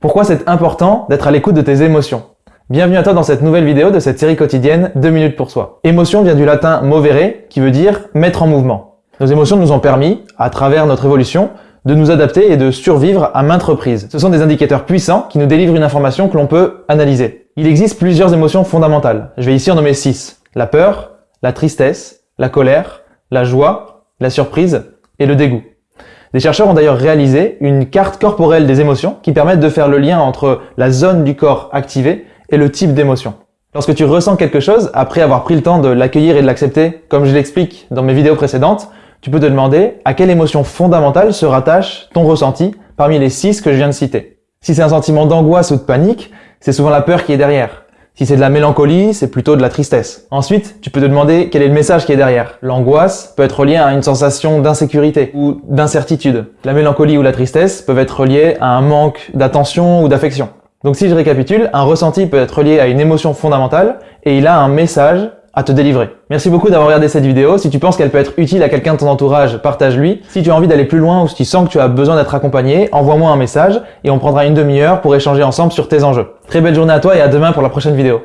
Pourquoi c'est important d'être à l'écoute de tes émotions? Bienvenue à toi dans cette nouvelle vidéo de cette série quotidienne 2 minutes pour soi. Émotion vient du latin movere qui veut dire mettre en mouvement. Nos émotions nous ont permis, à travers notre évolution, de nous adapter et de survivre à maintes reprises. Ce sont des indicateurs puissants qui nous délivrent une information que l'on peut analyser. Il existe plusieurs émotions fondamentales. Je vais ici en nommer 6. La peur, la tristesse, la colère, la joie, la surprise et le dégoût. Des chercheurs ont d'ailleurs réalisé une carte corporelle des émotions qui permettent de faire le lien entre la zone du corps activée et le type d'émotion. Lorsque tu ressens quelque chose, après avoir pris le temps de l'accueillir et de l'accepter, comme je l'explique dans mes vidéos précédentes, tu peux te demander à quelle émotion fondamentale se rattache ton ressenti parmi les six que je viens de citer. Si c'est un sentiment d'angoisse ou de panique, c'est souvent la peur qui est derrière. Si c'est de la mélancolie, c'est plutôt de la tristesse. Ensuite, tu peux te demander quel est le message qui est derrière. L'angoisse peut être liée à une sensation d'insécurité ou d'incertitude. La mélancolie ou la tristesse peuvent être liées à un manque d'attention ou d'affection. Donc si je récapitule, un ressenti peut être lié à une émotion fondamentale et il a un message à te délivrer. Merci beaucoup d'avoir regardé cette vidéo. Si tu penses qu'elle peut être utile à quelqu'un de ton entourage, partage-lui. Si tu as envie d'aller plus loin ou si tu sens que tu as besoin d'être accompagné, envoie-moi un message et on prendra une demi-heure pour échanger ensemble sur tes enjeux. Très belle journée à toi et à demain pour la prochaine vidéo.